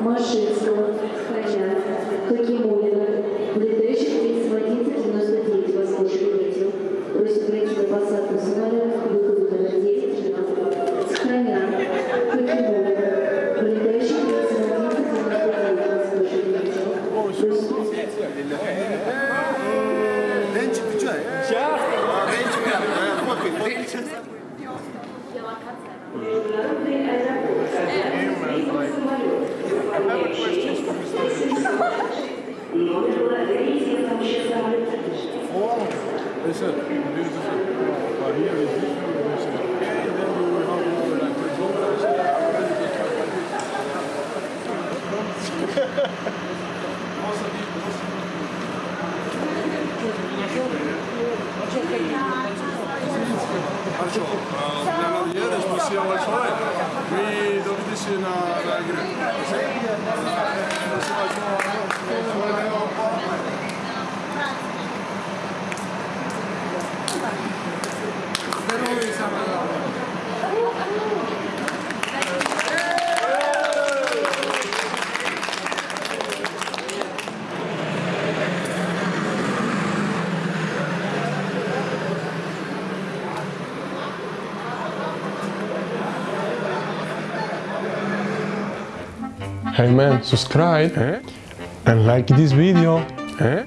Машинском, Храня, Хакимулина, летающих рейс 1199 воздушных ветер, просит пройти до 20 сценария, выходу номер 10, 12, Храня, Хакимулина, летающих рейс 1199 воздушных ветер, просит Ленчик, ты что? Сейчас! Ленчик, фоткай, фоткай. Делокация. Хорошо. Для Надьеды спасибо большое. Мы Thank you. Hey man, subscribe eh? and like this video. Eh?